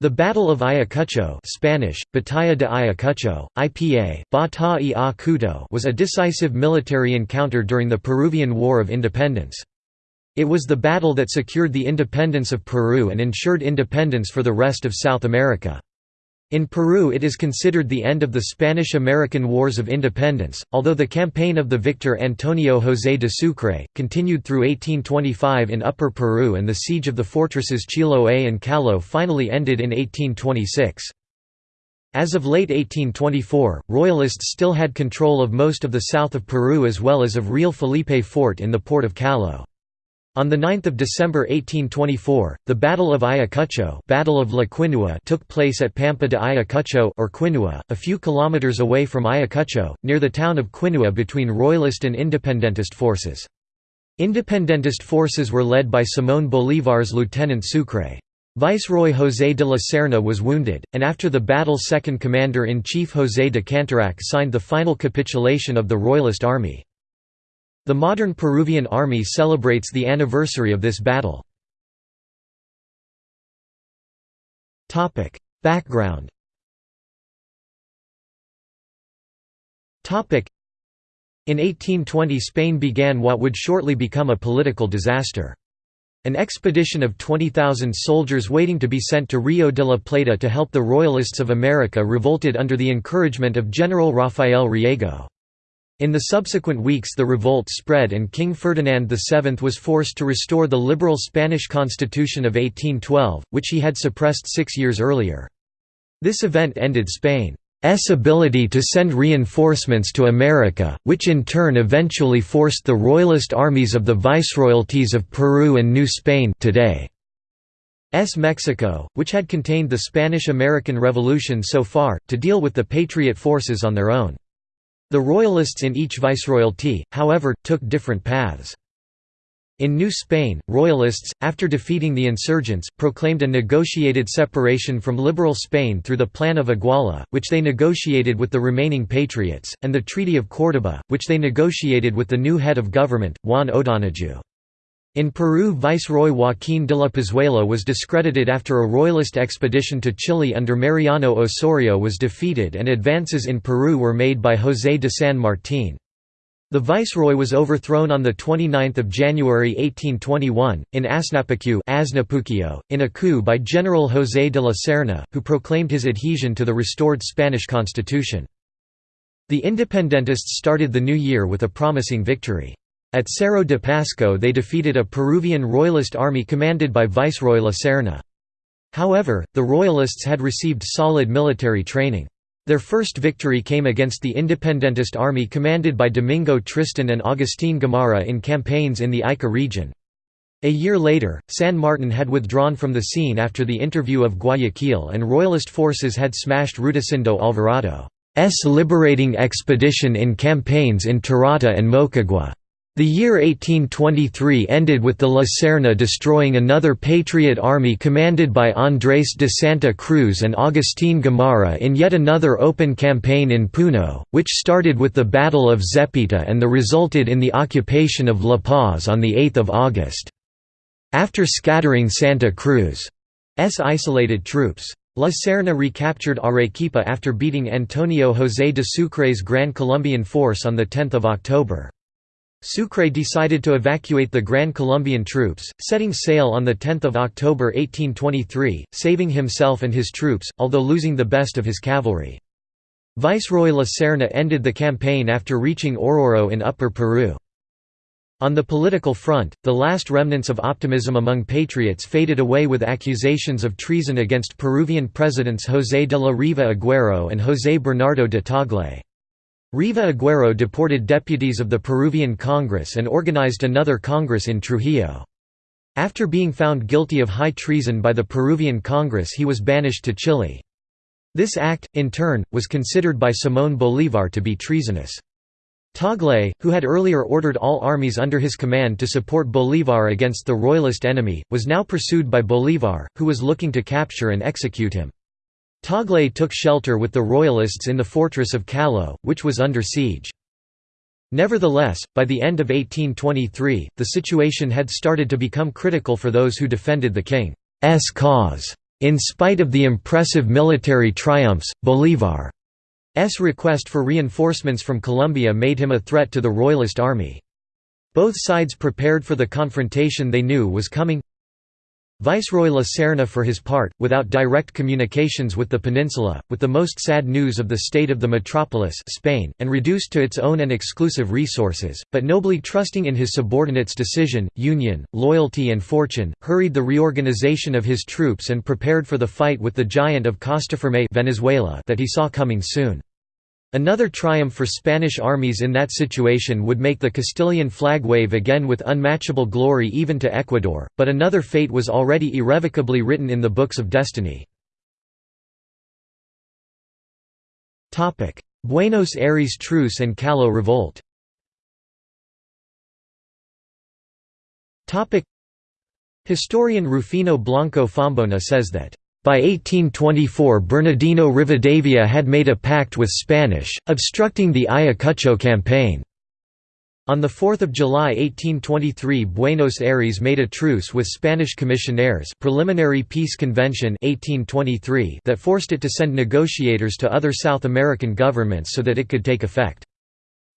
The Battle of Ayacucho Spanish, Batalla de Ayacucho, IPA, Bata was a decisive military encounter during the Peruvian War of Independence. It was the battle that secured the independence of Peru and ensured independence for the rest of South America. In Peru it is considered the end of the Spanish–American Wars of Independence, although the campaign of the victor Antonio José de Sucre, continued through 1825 in Upper Peru and the siege of the fortresses Chiloé and Callao finally ended in 1826. As of late 1824, Royalists still had control of most of the south of Peru as well as of Real Felipe Fort in the port of Callao. On 9 December 1824, the Battle of Ayacucho Battle of La Quinua took place at Pampa de Ayacucho or Quinua, a few kilometers away from Ayacucho, near the town of Quinua between Royalist and Independentist forces. Independentist forces were led by Simón Bolívar's Lieutenant Sucre. Viceroy José de la Serna was wounded, and after the battle second commander-in-chief José de Canterac signed the final capitulation of the Royalist army. The modern Peruvian army celebrates the anniversary of this battle. Background in 1820 Spain began what would shortly become a political disaster. An expedition of 20,000 soldiers waiting to be sent to Rio de la Plata to help the Royalists of America revolted under the encouragement of General Rafael Riego. In the subsequent weeks the revolt spread and King Ferdinand VII was forced to restore the liberal Spanish constitution of 1812, which he had suppressed six years earlier. This event ended Spain's ability to send reinforcements to America, which in turn eventually forced the royalist armies of the viceroyalties of Peru and New Spain today. S. Mexico, which had contained the Spanish–American Revolution so far, to deal with the Patriot forces on their own. The royalists in each viceroyalty, however, took different paths. In New Spain, royalists, after defeating the insurgents, proclaimed a negotiated separation from liberal Spain through the Plan of Iguala, which they negotiated with the remaining patriots, and the Treaty of Córdoba, which they negotiated with the new head of government, Juan O'Donojú. In Peru Viceroy Joaquín de la Pezuela was discredited after a royalist expedition to Chile under Mariano Osorio was defeated and advances in Peru were made by José de San Martín. The viceroy was overthrown on 29 January 1821, in Asnapuquio, in a coup by General José de la Serna, who proclaimed his adhesion to the restored Spanish constitution. The independentists started the new year with a promising victory. At Cerro de Pasco they defeated a Peruvian royalist army commanded by Viceroy La Serna. However, the royalists had received solid military training. Their first victory came against the independentist army commanded by Domingo Tristan and Agustín Gamarra in campaigns in the Ica region. A year later, San Martin had withdrawn from the scene after the interview of Guayaquil and royalist forces had smashed Rudecindo Alvarado's liberating expedition in campaigns in Tarata and Moquegua. The year 1823 ended with the La Serna destroying another Patriot army commanded by Andrés de Santa Cruz and Agustín Gamarra in yet another open campaign in Puno, which started with the Battle of Zepita and the resulted in the occupation of La Paz on 8 August. After scattering Santa Cruz's isolated troops. La Serna recaptured Arequipa after beating Antonio José de Sucre's Gran Colombian force on 10 October. Sucre decided to evacuate the Grand Colombian troops, setting sail on 10 October 1823, saving himself and his troops, although losing the best of his cavalry. Viceroy La Serna ended the campaign after reaching Oruro in Upper Peru. On the political front, the last remnants of optimism among patriots faded away with accusations of treason against Peruvian presidents José de la Riva Agüero and José Bernardo de Tagle. Riva Agüero deported deputies of the Peruvian Congress and organized another Congress in Trujillo. After being found guilty of high treason by the Peruvian Congress he was banished to Chile. This act, in turn, was considered by Simón Bolívar to be treasonous. Tagle, who had earlier ordered all armies under his command to support Bolívar against the royalist enemy, was now pursued by Bolívar, who was looking to capture and execute him. Tagle took shelter with the Royalists in the fortress of Callao, which was under siege. Nevertheless, by the end of 1823, the situation had started to become critical for those who defended the king's cause. In spite of the impressive military triumphs, Bolívar's request for reinforcements from Colombia made him a threat to the Royalist army. Both sides prepared for the confrontation they knew was coming. Viceroy La Serna for his part, without direct communications with the peninsula, with the most sad news of the state of the metropolis Spain, and reduced to its own and exclusive resources, but nobly trusting in his subordinates' decision, union, loyalty and fortune, hurried the reorganization of his troops and prepared for the fight with the giant of Costaferme Venezuela that he saw coming soon. Another triumph for Spanish armies in that situation would make the Castilian flag wave again with unmatchable glory even to Ecuador, but another fate was already irrevocably written in the books of destiny. Buenos Aires Truce and Callao Revolt Historian Rufino Blanco Fombona says that by 1824 Bernardino Rivadavia had made a pact with Spanish, obstructing the Ayacucho campaign. On 4 July 1823 Buenos Aires made a truce with Spanish commissionaires preliminary peace convention 1823 that forced it to send negotiators to other South American governments so that it could take effect.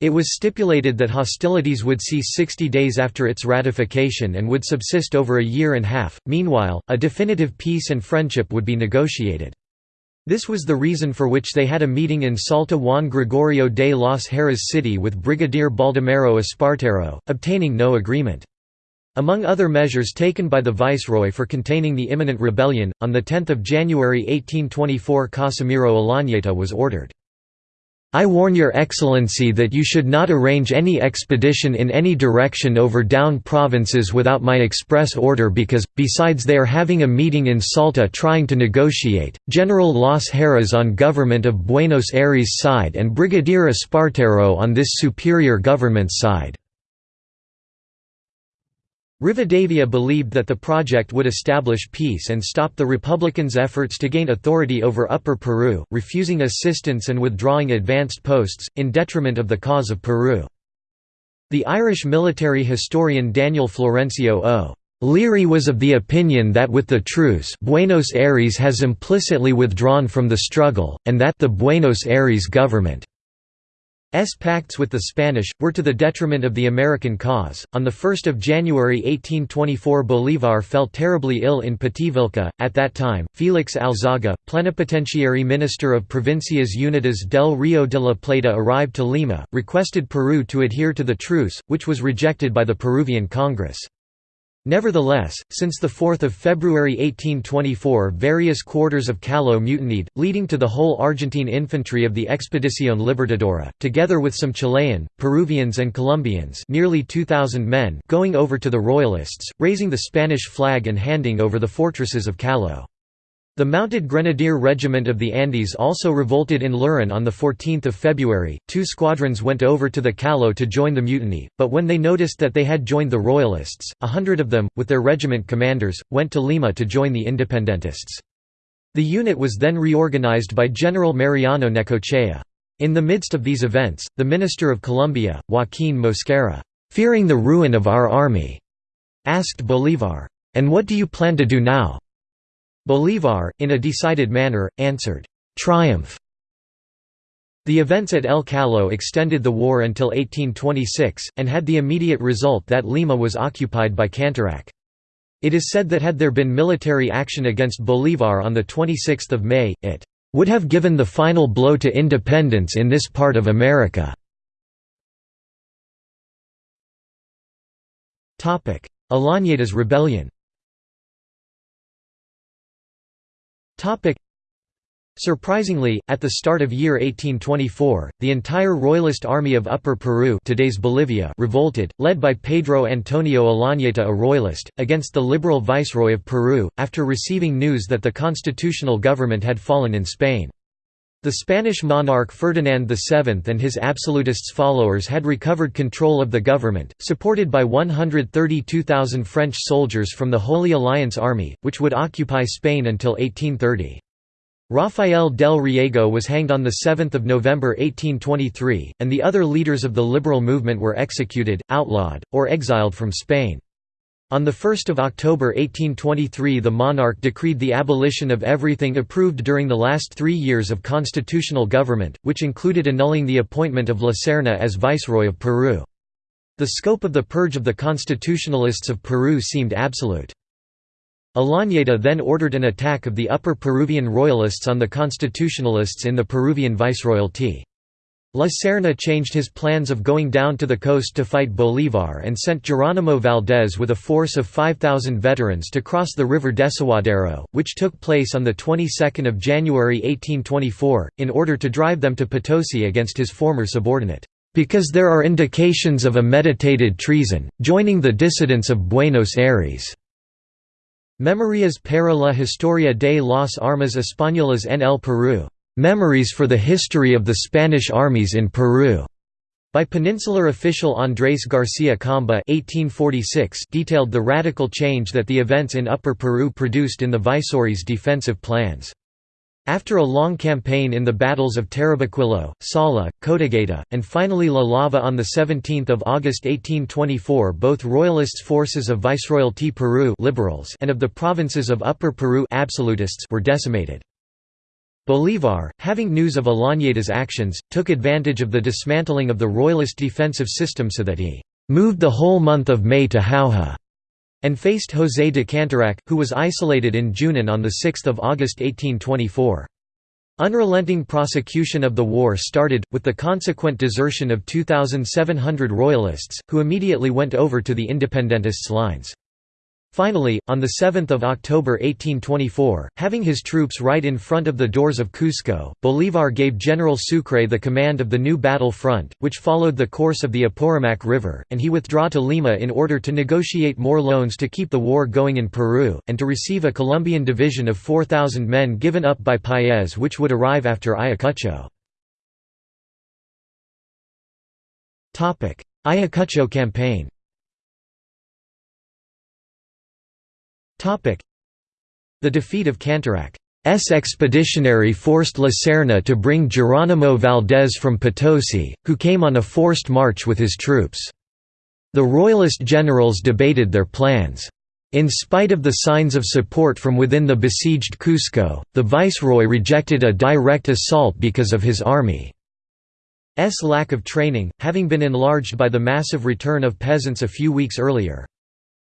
It was stipulated that hostilities would cease 60 days after its ratification and would subsist over a year and a half. Meanwhile, a definitive peace and friendship would be negotiated. This was the reason for which they had a meeting in Salta Juan Gregorio de los Heras City with Brigadier Baldomero Espartero, obtaining no agreement. Among other measures taken by the Viceroy for containing the imminent rebellion, on 10 January 1824 Casimiro Olañeta was ordered I warn your excellency that you should not arrange any expedition in any direction over down provinces without my express order because, besides they are having a meeting in Salta trying to negotiate, General Las Heras on government of Buenos Aires side and Brigadier Espartero on this superior government side. Rivadavia believed that the project would establish peace and stop the Republicans' efforts to gain authority over Upper Peru, refusing assistance and withdrawing advanced posts, in detriment of the cause of Peru. The Irish military historian Daniel Florencio O. Leary was of the opinion that with the truce Buenos Aires has implicitly withdrawn from the struggle, and that the Buenos Aires government S pacts with the Spanish, were to the detriment of the American cause. On 1 January 1824 Bolívar fell terribly ill in Pativilca. At that time, Félix Alzaga, plenipotentiary minister of Provincias Unidas del Río de la Plata arrived to Lima, requested Peru to adhere to the truce, which was rejected by the Peruvian Congress. Nevertheless, since 4 February 1824 various quarters of Callao mutinied, leading to the whole Argentine infantry of the Expedición Libertadora, together with some Chilean, Peruvians and Colombians nearly 2,000 men going over to the Royalists, raising the Spanish flag and handing over the fortresses of Callao. The Mounted Grenadier Regiment of the Andes also revolted in Lurin on 14 February. Two squadrons went over to the Callao to join the mutiny, but when they noticed that they had joined the Royalists, a hundred of them, with their regiment commanders, went to Lima to join the Independentists. The unit was then reorganized by General Mariano Necochea. In the midst of these events, the Minister of Colombia, Joaquín Mosquera, fearing the ruin of our army, asked Bolívar, "'And what do you plan to do now?' Bolívar, in a decided manner, answered, "'Triumph'". The events at El Callao extended the war until 1826, and had the immediate result that Lima was occupied by Canterac. It is said that had there been military action against Bolívar on 26 May, it "...would have given the final blow to independence in this part of America." Olañeta's rebellion Surprisingly, at the start of year 1824, the entire Royalist army of Upper Peru today's Bolivia revolted, led by Pedro Antonio Olañeta a Royalist, against the liberal viceroy of Peru, after receiving news that the constitutional government had fallen in Spain. The Spanish monarch Ferdinand VII and his absolutists followers had recovered control of the government, supported by 132,000 French soldiers from the Holy Alliance Army, which would occupy Spain until 1830. Rafael del Riego was hanged on 7 November 1823, and the other leaders of the liberal movement were executed, outlawed, or exiled from Spain. On 1 October 1823 the monarch decreed the abolition of everything approved during the last three years of constitutional government, which included annulling the appointment of La Serna as Viceroy of Peru. The scope of the purge of the constitutionalists of Peru seemed absolute. Olañeta then ordered an attack of the Upper Peruvian royalists on the constitutionalists in the Peruvian viceroyalty. La Serna changed his plans of going down to the coast to fight Bolívar and sent Geronimo Valdés with a force of 5,000 veterans to cross the river Desaguadero, which took place on the 22nd of January 1824, in order to drive them to Potosi against his former subordinate, "...because there are indications of a meditated treason, joining the dissidents of Buenos Aires." Memorias para la historia de las armas españolas en el Perú Memories for the History of the Spanish Armies in Peru, by Peninsular official Andrés García Camba (1846) detailed the radical change that the events in Upper Peru produced in the viceroy's defensive plans. After a long campaign in the battles of Tarabaquillo, Sala, Cotagaita, and finally La Lava on 17 August 1824 both Royalists forces of Viceroyalty Peru liberals and of the provinces of Upper Peru absolutists were decimated. Bolívar, having news of Olañeta's actions, took advantage of the dismantling of the royalist defensive system so that he «moved the whole month of May to Jauja» and faced José de Canterac, who was isolated in Junín on 6 August 1824. Unrelenting prosecution of the war started, with the consequent desertion of 2,700 royalists, who immediately went over to the independentists' lines. Finally, on 7 October 1824, having his troops right in front of the doors of Cusco, Bolívar gave General Sucre the command of the new battle front, which followed the course of the Apurimac River, and he withdrew to Lima in order to negotiate more loans to keep the war going in Peru, and to receive a Colombian division of 4,000 men given up by Paez which would arrive after Ayacucho. Ayacucho campaign The defeat of Canterac's expeditionary forced La Serna to bring Geronimo Valdez from Potosi, who came on a forced march with his troops. The Royalist generals debated their plans. In spite of the signs of support from within the besieged Cusco, the viceroy rejected a direct assault because of his army's lack of training, having been enlarged by the massive return of peasants a few weeks earlier.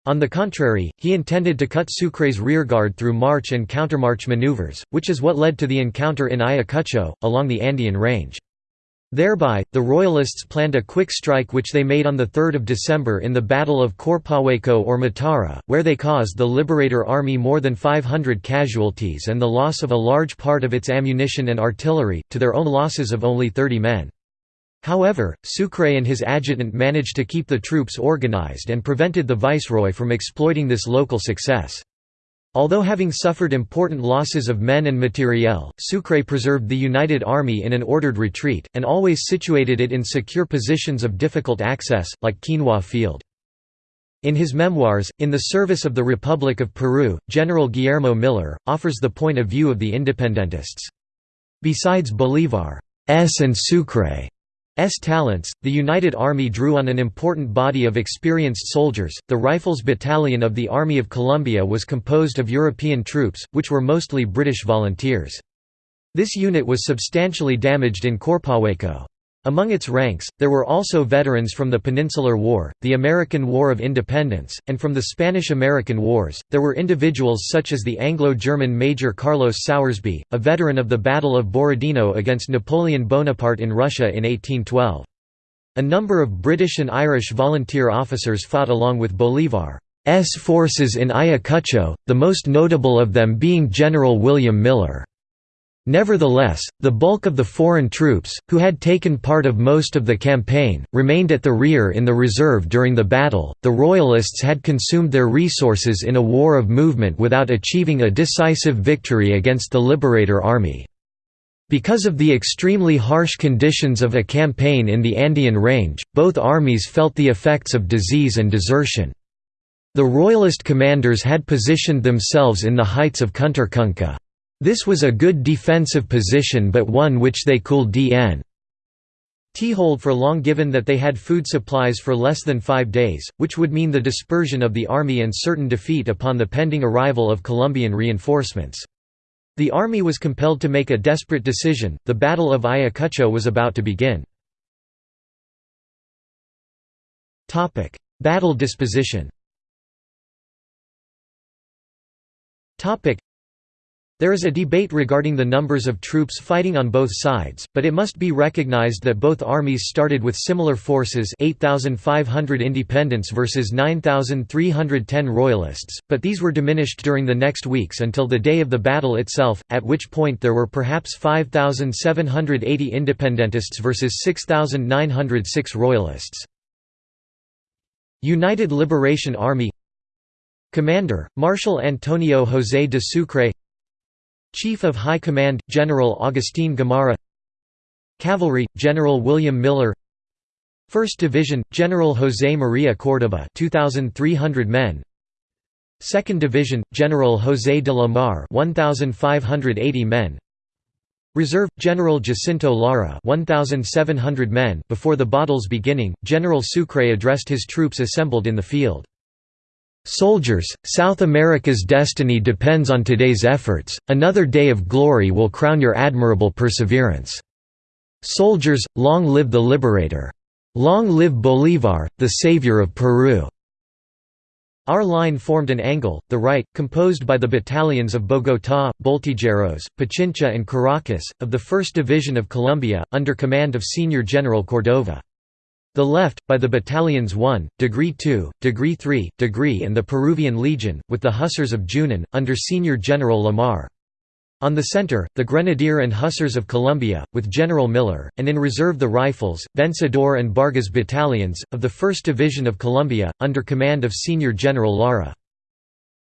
On the contrary, he intended to cut Sucre's rearguard through march and countermarch maneuvers, which is what led to the encounter in Ayacucho, along the Andean range. Thereby, the Royalists planned a quick strike which they made on 3 December in the Battle of Corpahuaico or Matara, where they caused the Liberator Army more than 500 casualties and the loss of a large part of its ammunition and artillery, to their own losses of only 30 men. However, Sucre and his adjutant managed to keep the troops organized and prevented the viceroy from exploiting this local success. Although having suffered important losses of men and materiel, Sucre preserved the United Army in an ordered retreat, and always situated it in secure positions of difficult access, like Quinua Field. In his memoirs, In the Service of the Republic of Peru, General Guillermo Miller, offers the point of view of the independentists. Besides Bolívar's and Sucre talents, the United Army drew on an important body of experienced soldiers. The Rifles Battalion of the Army of Colombia was composed of European troops, which were mostly British volunteers. This unit was substantially damaged in Corpahuaico. Among its ranks, there were also veterans from the Peninsular War, the American War of Independence, and from the Spanish–American Wars. There were individuals such as the Anglo-German Major Carlos Sowersby, a veteran of the Battle of Borodino against Napoleon Bonaparte in Russia in 1812. A number of British and Irish volunteer officers fought along with Bolívar's forces in Ayacucho, the most notable of them being General William Miller. Nevertheless, the bulk of the foreign troops, who had taken part of most of the campaign, remained at the rear in the reserve during the battle. The Royalists had consumed their resources in a war of movement without achieving a decisive victory against the Liberator Army. Because of the extremely harsh conditions of a campaign in the Andean range, both armies felt the effects of disease and desertion. The Royalist commanders had positioned themselves in the heights of Condorcunca. This was a good defensive position but one which they could dn. hold for long given that they had food supplies for less than five days, which would mean the dispersion of the army and certain defeat upon the pending arrival of Colombian reinforcements. The army was compelled to make a desperate decision, the Battle of Ayacucho was about to begin. Battle disposition there is a debate regarding the numbers of troops fighting on both sides, but it must be recognized that both armies started with similar forces 8,500 independents versus 9,310 royalists, but these were diminished during the next weeks until the day of the battle itself, at which point there were perhaps 5,780 independentists versus 6,906 royalists. United Liberation Army Commander, Marshal Antonio José de Sucre Chief of High Command, General Agustín Gamarra Cavalry, General William Miller 1st Division, General José María Córdoba 2,300 men 2nd Division, General José de la Mar 1,580 men Reserve, General Jacinto Lara 1,700 men Before the battle's beginning, General Sucre addressed his troops assembled in the field. Soldiers, South America's destiny depends on today's efforts, another day of glory will crown your admirable perseverance. Soldiers, long live the liberator! Long live Bolívar, the savior of Peru! Our line formed an angle, the right, composed by the battalions of Bogotá, Voltígeros, Pichincha and Caracas, of the 1st Division of Colombia, under command of Senior General Cordova. The left, by the battalions 1, Degree 2, Degree 3, Degree and the Peruvian Legion, with the Hussars of Junin, under Senior General Lamar. On the center, the Grenadier and Hussars of Colombia, with General Miller, and in reserve the Rifles, Vencedor and Vargas battalions, of the 1st Division of Colombia, under command of Senior General Lara.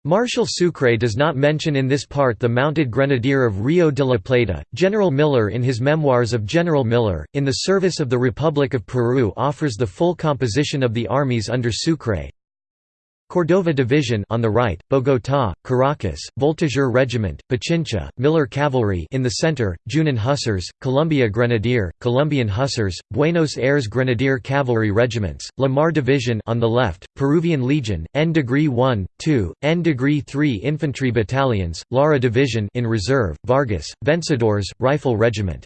Marshal Sucre does not mention in this part the mounted grenadier of Rio de la Plata. General Miller in his Memoirs of General Miller, in the service of the Republic of Peru offers the full composition of the armies under Sucre, Cordova Division on the right, Bogotá, Caracas, Voltigeur Regiment, Pichincha, Miller Cavalry in the center, Junin Hussars, Colombia Grenadier, Colombian Hussars, Buenos Aires Grenadier Cavalry Regiments, La Mar Division on the left, Peruvian Legion, N degree 1, 2, N degree 3 Infantry Battalions, Lara Division in reserve, Vargas, Vencedors, Rifle Regiment.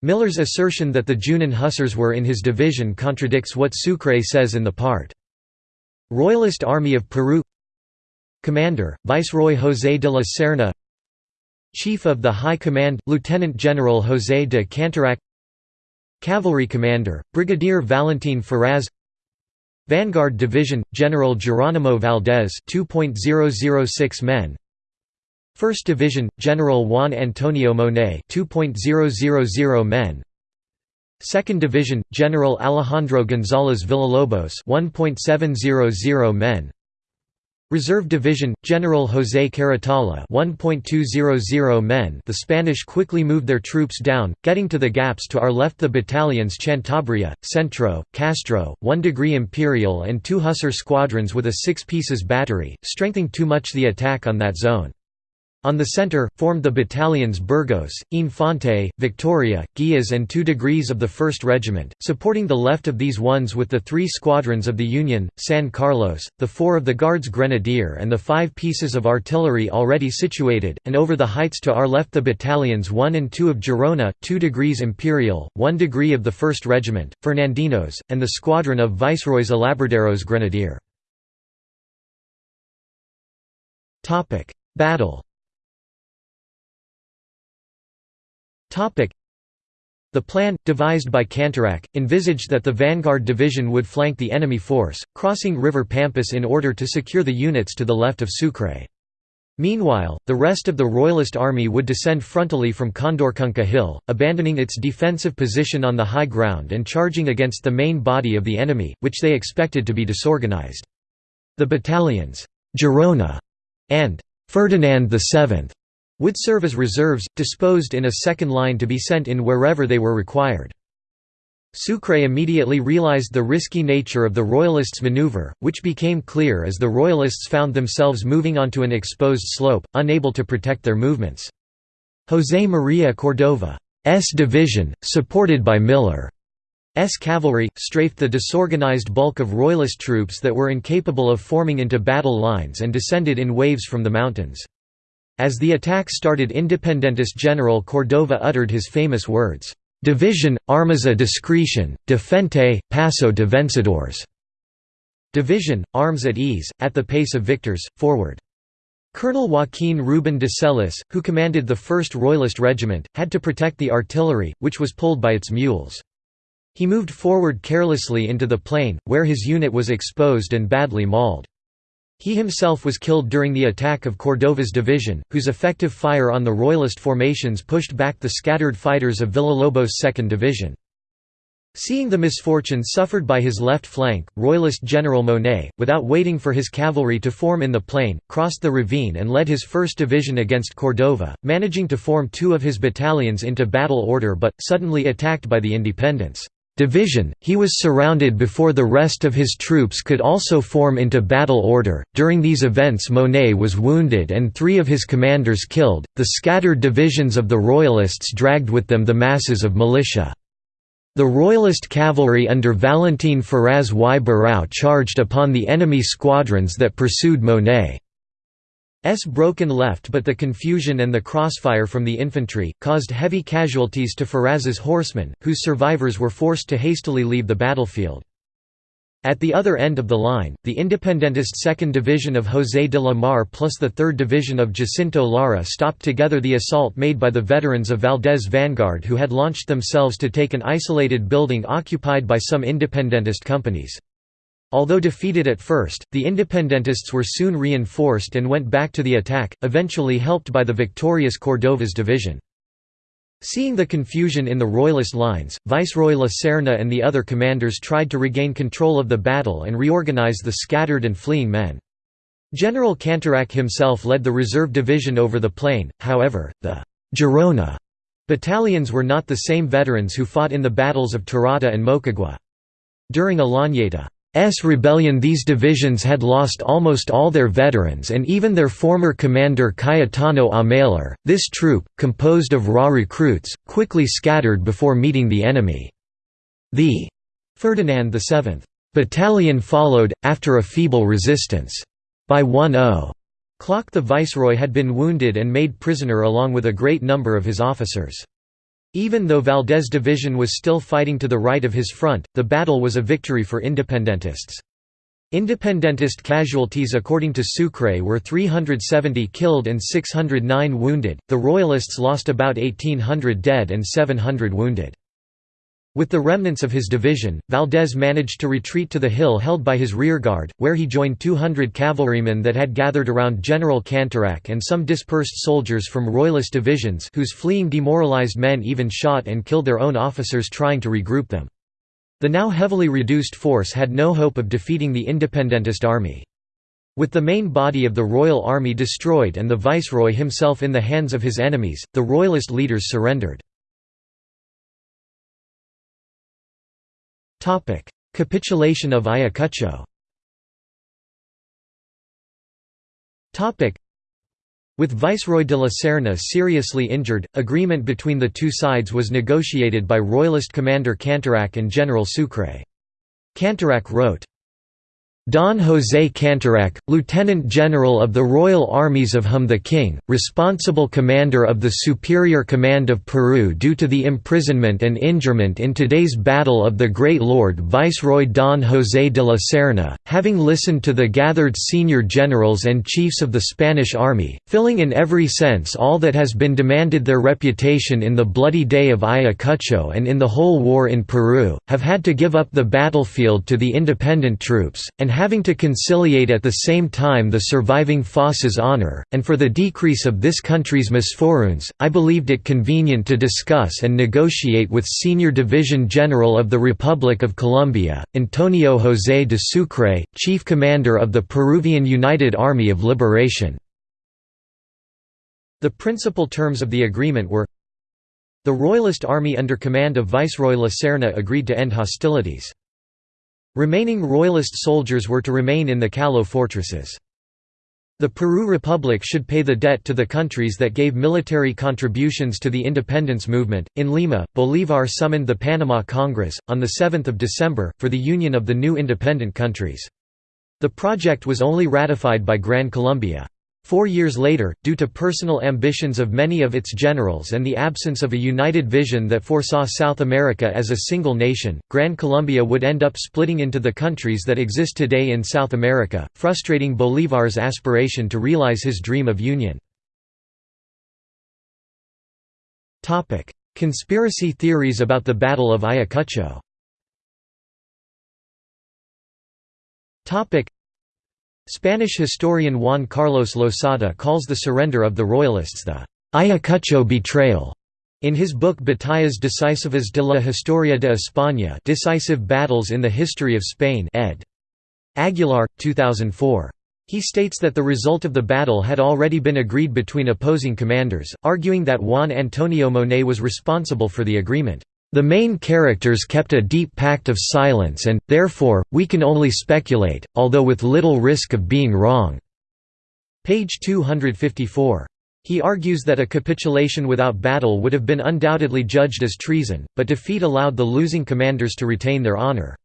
Miller's assertion that the Junin Hussars were in his division contradicts what Sucre says in the part. Royalist Army of Peru. Commander, Viceroy José de la Serna. Chief of the High Command, Lieutenant General José de Canterac. Cavalry Commander, Brigadier Valentin Ferraz. Vanguard Division, General Geronimo Valdez 2.006 men. 1st Division, General Juan Antonio Monet 2.000 men 2nd Division, General Alejandro González Villalobos 1.700 men Reserve Division, General José Carratalá 1.200 men The Spanish quickly moved their troops down, getting to the gaps to our left the battalions Cantabria, Centro, Castro, 1 degree Imperial and two Hussar squadrons with a 6 pieces battery, strengthening too much the attack on that zone. On the center, formed the battalions Burgos, Infante, Victoria, Guias and 2 degrees of the 1st Regiment, supporting the left of these ones with the three squadrons of the Union, San Carlos, the four of the Guards Grenadier and the five pieces of artillery already situated, and over the heights to our left the battalions 1 and 2 of Girona, 2 degrees Imperial, 1 degree of the 1st Regiment, Fernandinos, and the squadron of Viceroy's Alabarderos Grenadier. Battle the plan, devised by Canterac, envisaged that the vanguard division would flank the enemy force, crossing River Pampas in order to secure the units to the left of Sucre. Meanwhile, the rest of the Royalist army would descend frontally from Condorcunca Hill, abandoning its defensive position on the high ground and charging against the main body of the enemy, which they expected to be disorganized. The battalions, Girona and Ferdinand VII would serve as reserves, disposed in a second line to be sent in wherever they were required. Sucre immediately realized the risky nature of the Royalists' maneuver, which became clear as the Royalists found themselves moving onto an exposed slope, unable to protect their movements. José María Cordova's division, supported by Miller cavalry, strafed the disorganized bulk of Royalist troops that were incapable of forming into battle lines and descended in waves from the mountains. As the attack started Independentist General Cordova uttered his famous words, "'Division, armas a discretion, defente, paso de vencedores' Division, arms at ease, at the pace of victors, forward. Colonel Joaquin Ruben de Celis, who commanded the 1st Royalist Regiment, had to protect the artillery, which was pulled by its mules. He moved forward carelessly into the plain, where his unit was exposed and badly mauled. He himself was killed during the attack of Cordova's division, whose effective fire on the Royalist formations pushed back the scattered fighters of Villalobos' 2nd Division. Seeing the misfortune suffered by his left flank, Royalist General Monet, without waiting for his cavalry to form in the plain, crossed the ravine and led his 1st Division against Cordova, managing to form two of his battalions into battle order but, suddenly attacked by the Independents' division, he was surrounded before the rest of his troops could also form into battle order. During these events, Monet was wounded and three of his commanders killed. The scattered divisions of the Royalists dragged with them the masses of militia. The Royalist cavalry under Valentin Ferraz y Barrau charged upon the enemy squadrons that pursued Monet's broken left but the confusion and the crossfire from the infantry, caused heavy casualties to Ferraz's horsemen, whose survivors were forced to hastily leave the battlefield. At the other end of the line, the independentist 2nd Division of José de la Mar plus the 3rd Division of Jacinto Lara stopped together the assault made by the veterans of Valdez Vanguard who had launched themselves to take an isolated building occupied by some independentist companies. Although defeated at first, the independentists were soon reinforced and went back to the attack, eventually helped by the victorious Cordova's division. Seeing the confusion in the Royalist lines, Viceroy La Serna and the other commanders tried to regain control of the battle and reorganize the scattered and fleeing men. General Canterac himself led the reserve division over the plain, however, the Girona battalions were not the same veterans who fought in the battles of Tarata and Moquegua. During Olañeta S rebellion these divisions had lost almost all their veterans and even their former commander Cayetano Ameller. This troop, composed of raw recruits, quickly scattered before meeting the enemy. The Ferdinand VII battalion followed, after a feeble resistance. By 1-0 clock the viceroy had been wounded and made prisoner along with a great number of his officers. Even though Valdez division was still fighting to the right of his front, the battle was a victory for independentists. Independentist casualties according to Sucre were 370 killed and 609 wounded, the Royalists lost about 1800 dead and 700 wounded. With the remnants of his division, Valdez managed to retreat to the hill held by his rearguard, where he joined 200 cavalrymen that had gathered around General Canterac and some dispersed soldiers from Royalist divisions whose fleeing demoralized men even shot and killed their own officers trying to regroup them. The now heavily reduced force had no hope of defeating the independentist army. With the main body of the Royal Army destroyed and the Viceroy himself in the hands of his enemies, the Royalist leaders surrendered. Capitulation of Ayacucho. With Viceroy de la Serna seriously injured, agreement between the two sides was negotiated by Royalist commander Canterac and General Sucre. Canterac wrote, Don José Canterac, Lieutenant General of the Royal Armies of Hum the King, responsible commander of the Superior Command of Peru due to the imprisonment and injurement in today's Battle of the Great Lord Viceroy Don José de la Serna, having listened to the gathered senior generals and chiefs of the Spanish army, filling in every sense all that has been demanded their reputation in the bloody day of Ayacucho and in the whole war in Peru, have had to give up the battlefield to the independent troops, and having to conciliate at the same time the surviving Foss's honor, and for the decrease of this country's misfortunes, I believed it convenient to discuss and negotiate with Senior Division General of the Republic of Colombia, Antonio José de Sucre, Chief Commander of the Peruvian United Army of Liberation. The principal terms of the agreement were the Royalist army under command of Viceroy La Serna agreed to end hostilities. Remaining Royalist soldiers were to remain in the Callao fortresses. The Peru Republic should pay the debt to the countries that gave military contributions to the independence movement. In Lima, Bolívar summoned the Panama Congress, on 7 December, for the union of the new independent countries. The project was only ratified by Gran Colombia. Four years later, due to personal ambitions of many of its generals and the absence of a united vision that foresaw South America as a single nation, Gran Colombia would end up splitting into the countries that exist today in South America, frustrating Bolívar's aspiration to realize his dream of union. Conspiracy theories about the Battle of Ayacucho Spanish historian Juan Carlos Losada calls the surrender of the Royalists the Ayacucho betrayal. In his book Batallas decisivas de la Historia de España Decisive Battles in the History of Spain ed. Aguilar, 2004. He states that the result of the battle had already been agreed between opposing commanders, arguing that Juan Antonio Monet was responsible for the agreement. The main characters kept a deep pact of silence and, therefore, we can only speculate, although with little risk of being wrong." Page 254. He argues that a capitulation without battle would have been undoubtedly judged as treason, but defeat allowed the losing commanders to retain their honor.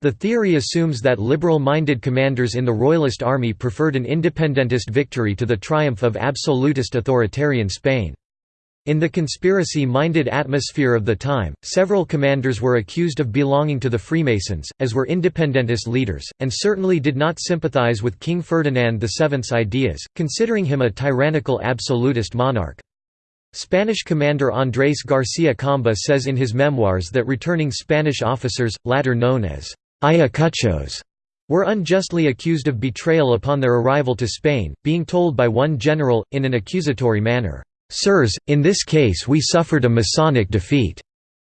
The theory assumes that liberal-minded commanders in the Royalist army preferred an independentist victory to the triumph of absolutist authoritarian Spain. In the conspiracy-minded atmosphere of the time, several commanders were accused of belonging to the Freemasons, as were independentist leaders, and certainly did not sympathize with King Ferdinand VII's ideas, considering him a tyrannical absolutist monarch. Spanish commander Andrés García Camba says in his memoirs that returning Spanish officers, latter known as Ayacuchos, were unjustly accused of betrayal upon their arrival to Spain, being told by one general, in an accusatory manner, Sirs, in this case we suffered a Masonic defeat."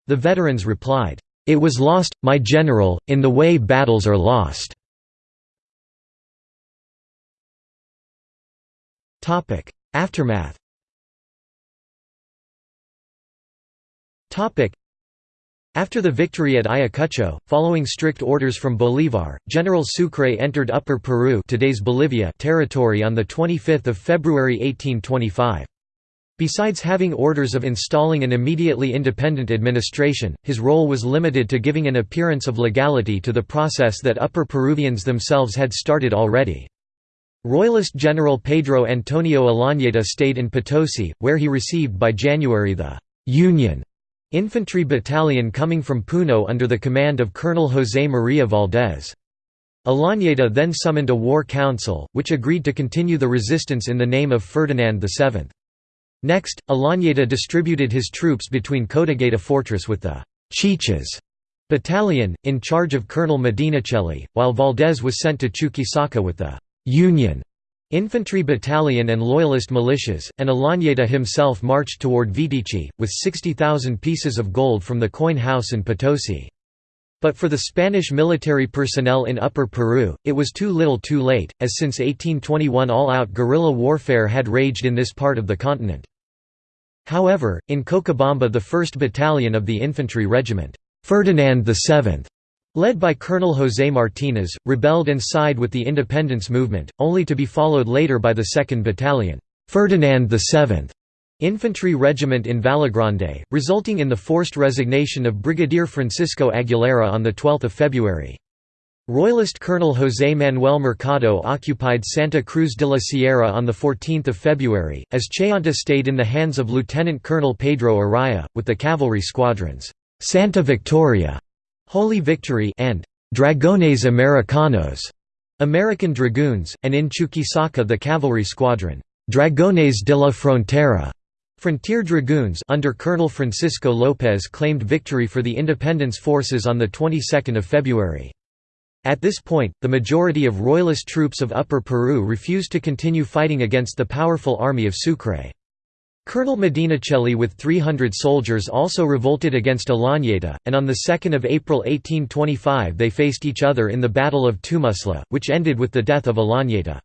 The veterans replied, "'It was lost, my general, in the way battles are lost." Aftermath after the victory at Ayacucho, following strict orders from Bolívar, General Sucre entered Upper Peru today's Bolivia territory on 25 February 1825. Besides having orders of installing an immediately independent administration, his role was limited to giving an appearance of legality to the process that Upper Peruvians themselves had started already. Royalist General Pedro Antonio Olañeta stayed in Potosi, where he received by January the «Union» infantry battalion coming from Puno under the command of Colonel José María Valdés. Olañeta then summoned a war council, which agreed to continue the resistance in the name of Ferdinand VII. Next, Olañeta distributed his troops between Cotagaita fortress with the Chichas battalion, in charge of Colonel Medinaceli, while Valdez was sent to Chuquisaca with the Union infantry battalion and loyalist militias, and Olañeta himself marched toward Vitichi, with 60,000 pieces of gold from the coin house in Potosi. But for the Spanish military personnel in Upper Peru, it was too little too late, as since 1821 all-out guerrilla warfare had raged in this part of the continent. However, in Cochabamba the 1st Battalion of the Infantry Regiment, Ferdinand VII, led by Colonel José Martínez, rebelled and sided with the independence movement, only to be followed later by the 2nd Battalion, Ferdinand VII, Infantry Regiment in Vallegrande, resulting in the forced resignation of Brigadier Francisco Aguilera on 12 February. Royalist Colonel José Manuel Mercado occupied Santa Cruz de la Sierra on 14 February, as Chayanta stayed in the hands of Lieutenant Colonel Pedro Araya, with the cavalry squadrons, Santa Victoria, Holy Victory and Dragones Americanos, American Dragoons, and in Chuquisaca the cavalry squadron, Dragones de la Frontera. Frontier Dragoons under Colonel Francisco López claimed victory for the independence forces on the 22nd of February. At this point, the majority of royalist troops of Upper Peru refused to continue fighting against the powerful army of Sucre. Colonel Medinaceli with 300 soldiers also revolted against Olañeta, and on 2 April 1825 they faced each other in the Battle of Tumusla, which ended with the death of Olañeta.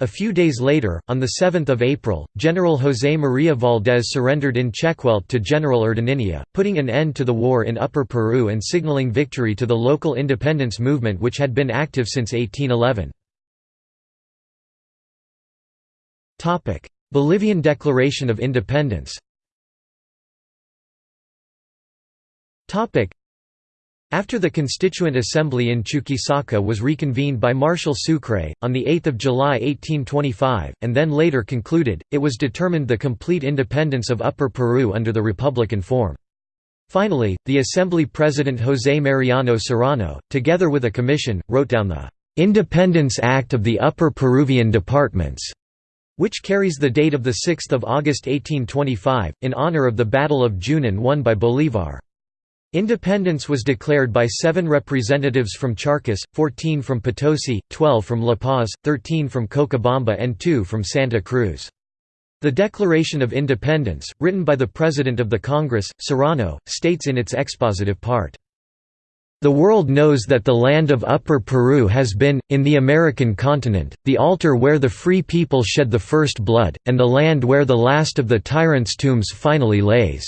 A few days later, on 7 April, General José María Valdés surrendered in Chequelt to General Urdanilla, putting an end to the war in Upper Peru and signaling victory to the local independence movement which had been active since 1811. Bolivian Declaration of Independence after the Constituent Assembly in Chuquisaca was reconvened by Marshal Sucre, on 8 July 1825, and then later concluded, it was determined the complete independence of Upper Peru under the republican form. Finally, the Assembly President José Mariano Serrano, together with a commission, wrote down the "'Independence Act of the Upper Peruvian Departments' which carries the date of 6 August 1825, in honor of the Battle of Junin won by Bolívar. Independence was declared by seven representatives from Charcas, 14 from Potosi, 12 from La Paz, 13 from Cochabamba and 2 from Santa Cruz. The Declaration of Independence, written by the President of the Congress, Serrano, states in its expositive part, the world knows that the land of Upper Peru has been, in the American continent, the altar where the free people shed the first blood, and the land where the last of the tyrants' tombs finally lays.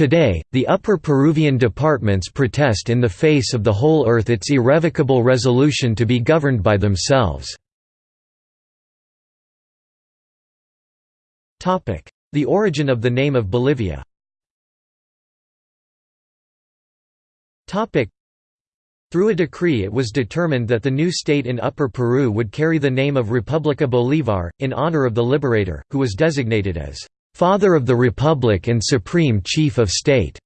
Today, the Upper Peruvian departments protest in the face of the whole earth its irrevocable resolution to be governed by themselves. The origin of the name of Bolivia. Through a decree it was determined that the new state in Upper Peru would carry the name of República Bolívar, in honor of the liberator, who was designated as "'Father of the Republic and Supreme Chief of State'".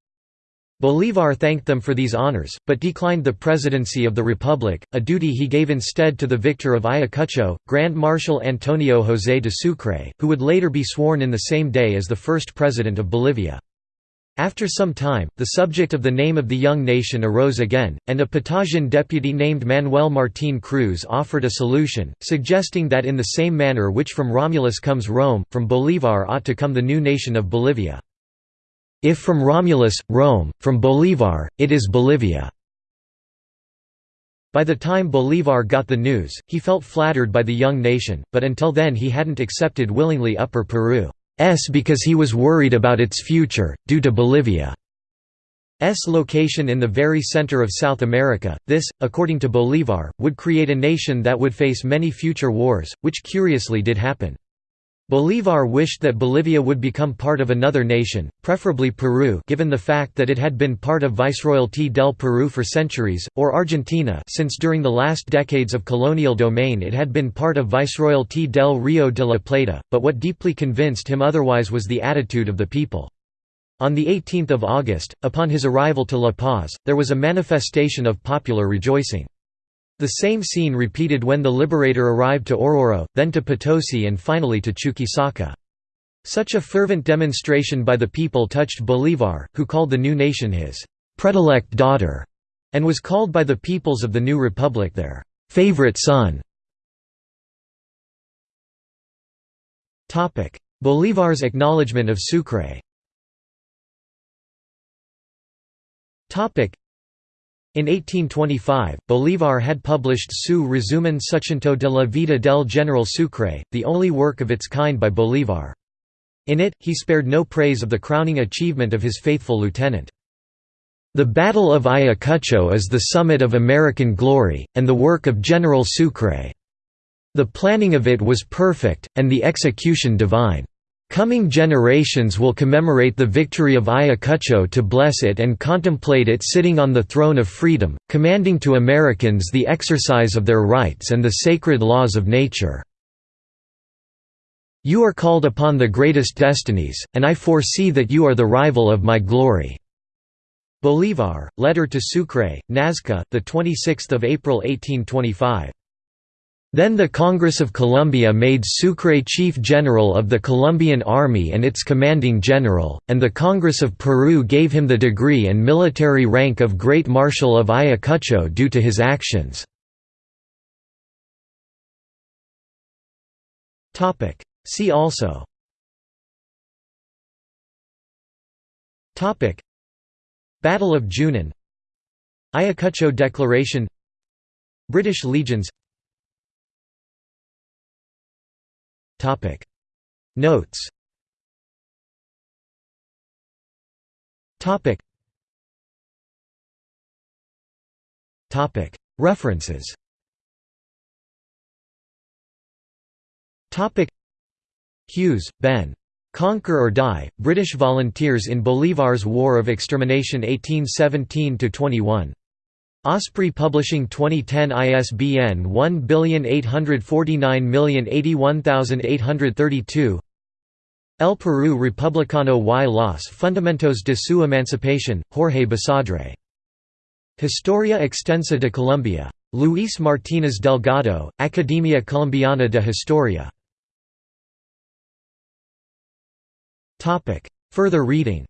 Bolívar thanked them for these honors, but declined the presidency of the Republic, a duty he gave instead to the victor of Ayacucho, Grand Marshal Antonio José de Sucre, who would later be sworn in the same day as the first president of Bolivia. After some time, the subject of the name of the young nation arose again, and a Patagian deputy named Manuel Martín Cruz offered a solution, suggesting that in the same manner which from Romulus comes Rome, from Bolívar ought to come the new nation of Bolivia. If from Romulus, Rome, from Bolívar, it is Bolivia. By the time Bolívar got the news, he felt flattered by the young nation, but until then he hadn't accepted willingly Upper Peru. S because he was worried about its future, due to Bolivia's location in the very center of South America. This, according to Bolívar, would create a nation that would face many future wars, which curiously did happen. Bolívar wished that Bolivia would become part of another nation, preferably Peru given the fact that it had been part of Viceroyalty del Peru for centuries, or Argentina since during the last decades of colonial domain it had been part of Viceroyalty del Río de la Plata, but what deeply convinced him otherwise was the attitude of the people. On 18 August, upon his arrival to La Paz, there was a manifestation of popular rejoicing. The same scene repeated when the liberator arrived to Oruro, then to Potosi and finally to Chuquisaca. Such a fervent demonstration by the people touched Bolívar, who called the new nation his «predilect daughter» and was called by the peoples of the new republic their «favorite son». Bolívar's acknowledgement of Sucre in 1825, Bolívar had published Su resumen sucinto de la vida del General Sucre, the only work of its kind by Bolívar. In it, he spared no praise of the crowning achievement of his faithful lieutenant. The Battle of Ayacucho is the summit of American glory, and the work of General Sucre. The planning of it was perfect, and the execution divine. Coming generations will commemorate the victory of Ayacucho to bless it and contemplate it sitting on the throne of freedom, commanding to Americans the exercise of their rights and the sacred laws of nature. You are called upon the greatest destinies, and I foresee that you are the rival of my glory." Bolívar, letter to Sucre, Nazca, 26 April 1825. Then the Congress of Colombia made Sucre Chief General of the Colombian Army and its commanding general, and the Congress of Peru gave him the degree and military rank of Great Marshal of Ayacucho due to his actions. See also. Battle of Junin. Ayacucho Declaration. British legions Topic. Notes. Topic. Topic. References. Topic. Hughes, Ben. Conquer or Die, British Volunteers in Bolivar's War of Extermination 1817–21. Osprey Publishing 2010 ISBN 1849081832 El Perú Republicano y los Fundamentos de su Emancipación, Jorge Basadre. Historia Extensa de Colombia. Luis Martínez Delgado, Academia Colombiana de Historia. Further reading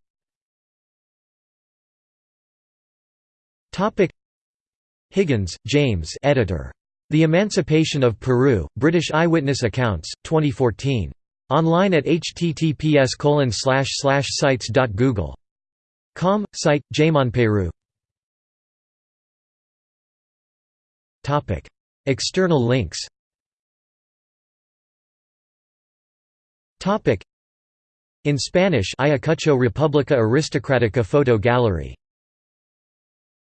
Higgins, James editor. The Emancipation of Peru, British Eyewitness Accounts, 2014. Online at https sites.google.com, site, Peru. External links In Spanish Ayacucho República Aristocrática Photo Gallery